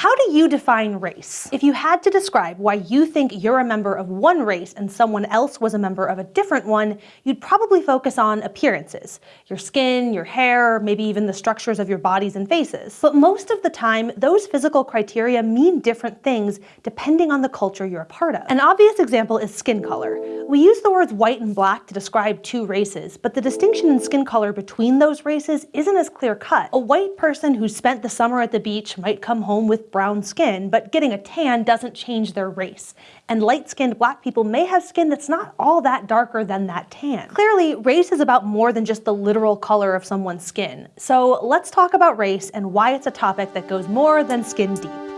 How do you define race? If you had to describe why you think you're a member of one race and someone else was a member of a different one, you'd probably focus on appearances. Your skin, your hair, maybe even the structures of your bodies and faces. But most of the time, those physical criteria mean different things depending on the culture you're a part of. An obvious example is skin color. We use the words white and black to describe two races, but the distinction in skin color between those races isn't as clear cut. A white person who spent the summer at the beach might come home with brown skin, but getting a tan doesn't change their race. And light-skinned black people may have skin that's not all that darker than that tan. Clearly, race is about more than just the literal color of someone's skin. So let's talk about race and why it's a topic that goes more than skin deep.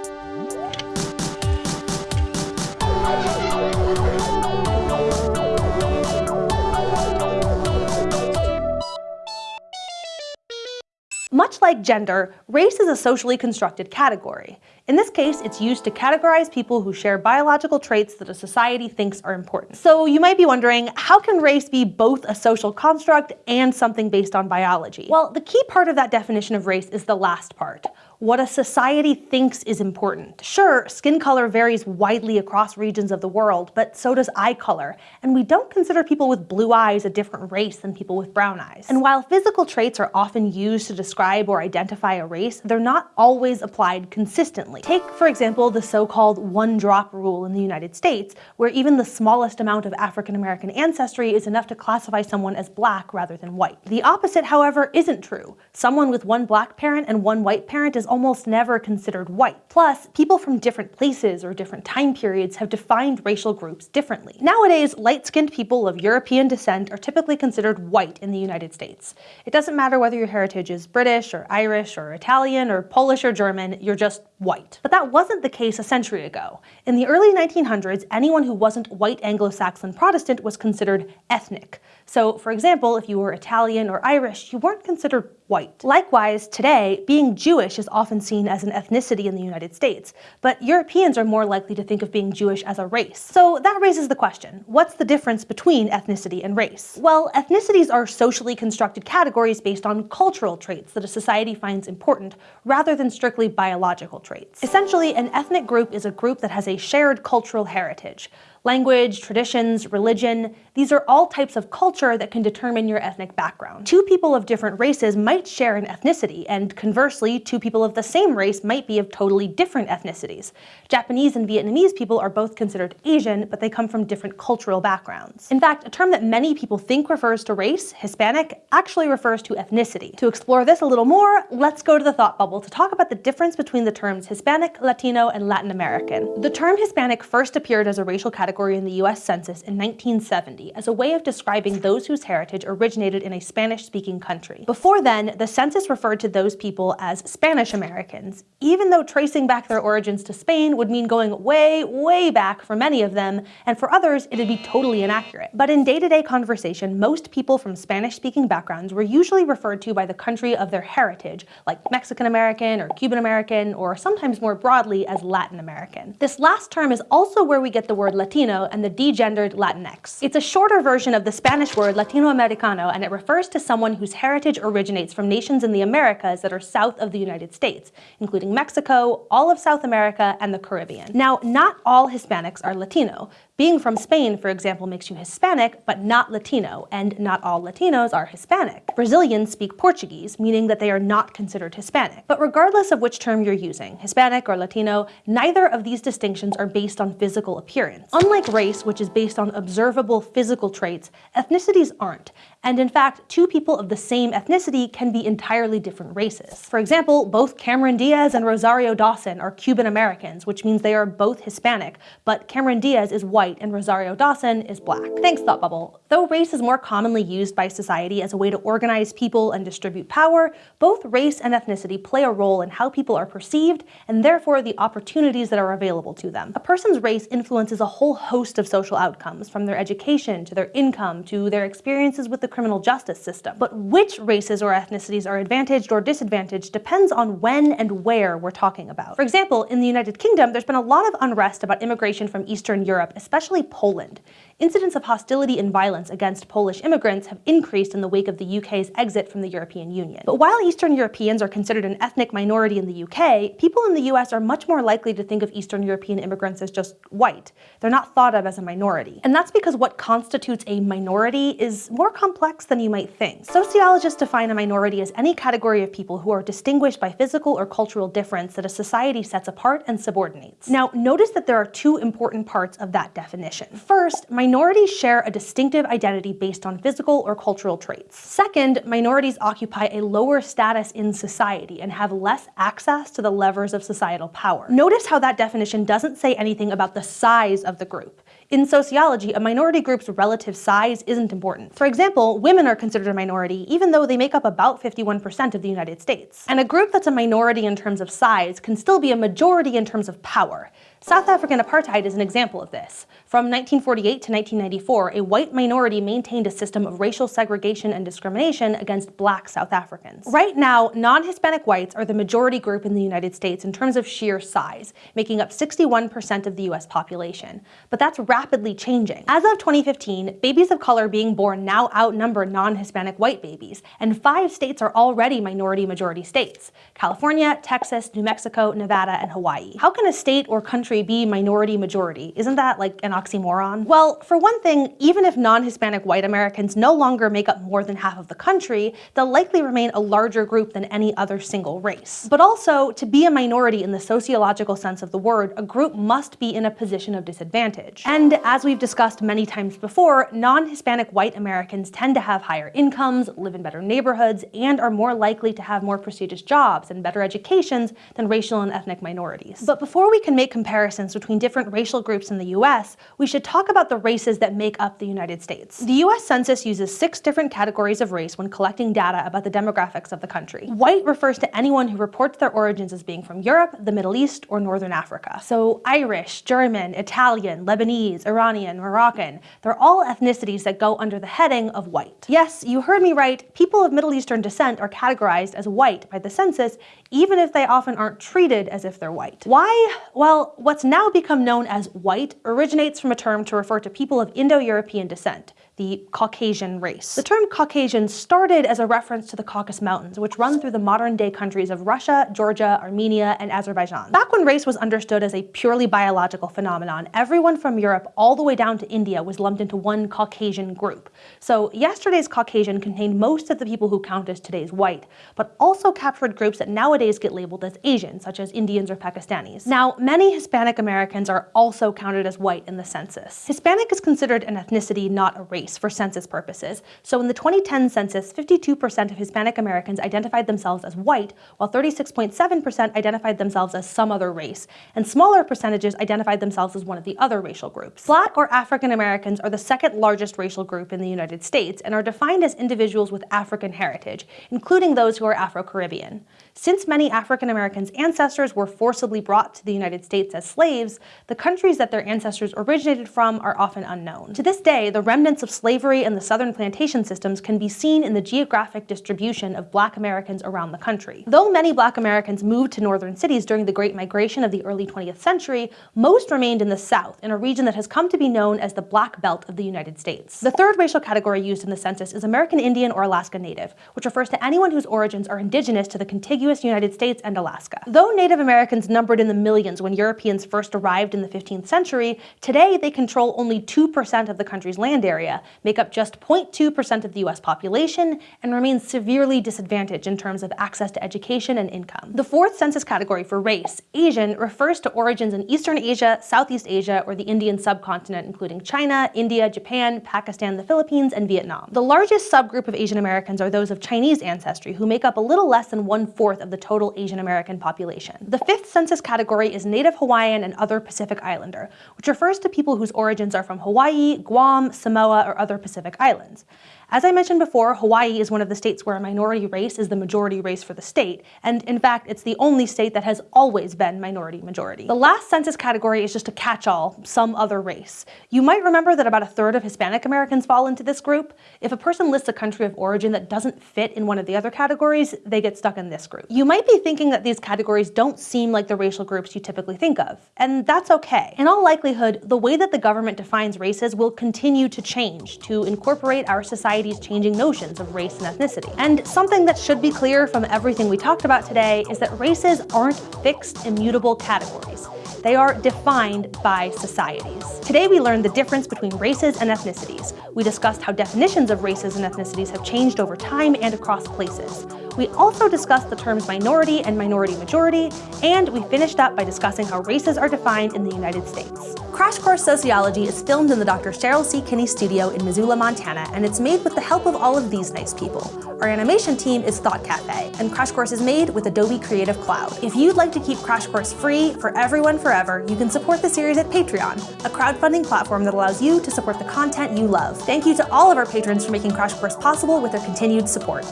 Like gender, race is a socially constructed category. In this case, it's used to categorize people who share biological traits that a society thinks are important. So you might be wondering, how can race be both a social construct and something based on biology? Well, the key part of that definition of race is the last part what a society thinks is important. Sure, skin color varies widely across regions of the world, but so does eye color, and we don't consider people with blue eyes a different race than people with brown eyes. And while physical traits are often used to describe or identify a race, they're not always applied consistently. Take, for example, the so-called one-drop rule in the United States, where even the smallest amount of African-American ancestry is enough to classify someone as black rather than white. The opposite, however, isn't true. Someone with one black parent and one white parent is almost never considered white. Plus, people from different places or different time periods have defined racial groups differently. Nowadays, light-skinned people of European descent are typically considered white in the United States. It doesn't matter whether your heritage is British or Irish or Italian or Polish or German, you're just white. But that wasn't the case a century ago. In the early 1900s, anyone who wasn't white Anglo-Saxon Protestant was considered ethnic. So, for example, if you were Italian or Irish, you weren't considered white. Likewise, today, being Jewish is often seen as an ethnicity in the United States, but Europeans are more likely to think of being Jewish as a race. So that raises the question, what's the difference between ethnicity and race? Well, ethnicities are socially constructed categories based on cultural traits that a society finds important, rather than strictly biological traits. Essentially, an ethnic group is a group that has a shared cultural heritage, Language, traditions, religion, these are all types of culture that can determine your ethnic background. Two people of different races might share an ethnicity, and conversely, two people of the same race might be of totally different ethnicities. Japanese and Vietnamese people are both considered Asian, but they come from different cultural backgrounds. In fact, a term that many people think refers to race, Hispanic, actually refers to ethnicity. To explore this a little more, let's go to the thought bubble to talk about the difference between the terms Hispanic, Latino, and Latin American. The term Hispanic first appeared as a racial category category in the US Census in 1970 as a way of describing those whose heritage originated in a Spanish-speaking country. Before then, the census referred to those people as Spanish Americans, even though tracing back their origins to Spain would mean going way, way back for many of them, and for others, it'd be totally inaccurate. But in day-to-day -day conversation, most people from Spanish-speaking backgrounds were usually referred to by the country of their heritage, like Mexican American or Cuban American, or sometimes more broadly as Latin American. This last term is also where we get the word Latino Latino and the degendered Latinx. It's a shorter version of the Spanish word Latinoamericano and it refers to someone whose heritage originates from nations in the Americas that are south of the United States, including Mexico, all of South America, and the Caribbean. Now, not all Hispanics are Latino. Being from Spain, for example, makes you Hispanic, but not Latino, and not all Latinos are Hispanic. Brazilians speak Portuguese, meaning that they are not considered Hispanic. But regardless of which term you're using, Hispanic or Latino, neither of these distinctions are based on physical appearance. Unlike race, which is based on observable physical traits, ethnicities aren't, and in fact, two people of the same ethnicity can be entirely different races. For example, both Cameron Diaz and Rosario Dawson are Cuban Americans, which means they are both Hispanic, but Cameron Diaz is white and Rosario Dawson is black. Thanks, Thought Bubble. Though race is more commonly used by society as a way to organize people and distribute power, both race and ethnicity play a role in how people are perceived and therefore the opportunities that are available to them. A person's race influences a whole host of social outcomes, from their education to their income to their experiences with the criminal justice system. But which races or ethnicities are advantaged or disadvantaged depends on when and where we're talking about. For example, in the United Kingdom, there's been a lot of unrest about immigration from Eastern Europe, especially Poland. Incidents of hostility and violence against Polish immigrants have increased in the wake of the UK's exit from the European Union. But while Eastern Europeans are considered an ethnic minority in the UK, people in the US are much more likely to think of Eastern European immigrants as just white. They're not thought of as a minority. And that's because what constitutes a minority is more complex than you might think. Sociologists define a minority as any category of people who are distinguished by physical or cultural difference that a society sets apart and subordinates. Now, notice that there are two important parts of that definition. First, minorities share a distinctive identity based on physical or cultural traits. Second, minorities occupy a lower status in society and have less access to the levers of societal power. Notice how that definition doesn't say anything about the size of the group. In sociology, a minority group's relative size isn't important. For example, women are considered a minority even though they make up about 51% of the United States. And a group that's a minority in terms of size can still be a majority in terms of power. South African apartheid is an example of this. From 1948 to 1994, a white minority maintained a system of racial segregation and discrimination against black South Africans. Right now, non-Hispanic whites are the majority group in the United States in terms of sheer size, making up 61% of the US population. But that's rapidly changing. As of 2015, babies of color being born now outnumber non-Hispanic white babies, and five states are already minority-majority states. California, Texas, New Mexico, Nevada, and Hawaii. How can a state or country country be minority majority? Isn't that like an oxymoron? Well, for one thing, even if non-Hispanic white Americans no longer make up more than half of the country, they'll likely remain a larger group than any other single race. But also, to be a minority in the sociological sense of the word, a group must be in a position of disadvantage. And as we've discussed many times before, non-Hispanic white Americans tend to have higher incomes, live in better neighborhoods, and are more likely to have more prestigious jobs and better educations than racial and ethnic minorities. But before we can make comparisons comparisons between different racial groups in the US, we should talk about the races that make up the United States. The US Census uses six different categories of race when collecting data about the demographics of the country. White refers to anyone who reports their origins as being from Europe, the Middle East, or Northern Africa. So Irish, German, Italian, Lebanese, Iranian, Moroccan, they're all ethnicities that go under the heading of white. Yes, you heard me right, people of Middle Eastern descent are categorized as white by the census, even if they often aren't treated as if they're white. Why? Well, what What's now become known as white originates from a term to refer to people of Indo-European descent, the Caucasian race. The term Caucasian started as a reference to the Caucasus Mountains, which run through the modern-day countries of Russia, Georgia, Armenia, and Azerbaijan. Back when race was understood as a purely biological phenomenon, everyone from Europe all the way down to India was lumped into one Caucasian group. So yesterday's Caucasian contained most of the people who count as today's white, but also captured groups that nowadays get labeled as Asian, such as Indians or Pakistanis. Now, many Hispanic Americans are also counted as white in the census. Hispanic is considered an ethnicity, not a race race for census purposes. So in the 2010 census, 52% of Hispanic Americans identified themselves as white, while 36.7% identified themselves as some other race, and smaller percentages identified themselves as one of the other racial groups. Black or African Americans are the second largest racial group in the United States and are defined as individuals with African heritage, including those who are Afro-Caribbean. Since many African Americans' ancestors were forcibly brought to the United States as slaves, the countries that their ancestors originated from are often unknown. To this day, the remnants of slavery and the southern plantation systems can be seen in the geographic distribution of black Americans around the country. Though many black Americans moved to northern cities during the Great Migration of the early 20th century, most remained in the South, in a region that has come to be known as the Black Belt of the United States. The third racial category used in the census is American Indian or Alaska Native, which refers to anyone whose origins are indigenous to the contiguous United States and Alaska. Though Native Americans numbered in the millions when Europeans first arrived in the 15th century, today they control only 2% of the country's land area, make up just 0.2% of the US population, and remain severely disadvantaged in terms of access to education and income. The fourth census category for race, Asian, refers to origins in Eastern Asia, Southeast Asia, or the Indian subcontinent, including China, India, Japan, Pakistan, the Philippines, and Vietnam. The largest subgroup of Asian Americans are those of Chinese ancestry, who make up a little less than one-fourth of the total Asian American population. The fifth census category is Native Hawaiian and other Pacific Islander, which refers to people whose origins are from Hawaii, Guam, Samoa, or other Pacific islands. As I mentioned before, Hawaii is one of the states where a minority race is the majority race for the state, and in fact, it's the only state that has always been minority majority. The last census category is just a catch-all, some other race. You might remember that about a third of Hispanic Americans fall into this group. If a person lists a country of origin that doesn't fit in one of the other categories, they get stuck in this group. You might be thinking that these categories don't seem like the racial groups you typically think of, and that's okay. In all likelihood, the way that the government defines races will continue to change to incorporate our society's changing notions of race and ethnicity. And something that should be clear from everything we talked about today is that races aren't fixed, immutable categories. They are defined by societies. Today we learned the difference between races and ethnicities. We discussed how definitions of races and ethnicities have changed over time and across places. We also discussed the terms minority and minority majority, and we finished up by discussing how races are defined in the United States. Crash Course Sociology is filmed in the Dr. Cheryl C. Kinney studio in Missoula, Montana, and it's made with the help of all of these nice people. Our animation team is Thought Cafe, and Crash Course is made with Adobe Creative Cloud. If you'd like to keep Crash Course free for everyone forever, you can support the series at Patreon, a crowdfunding platform that allows you to support the content you love. Thank you to all of our patrons for making Crash Course possible with their continued support.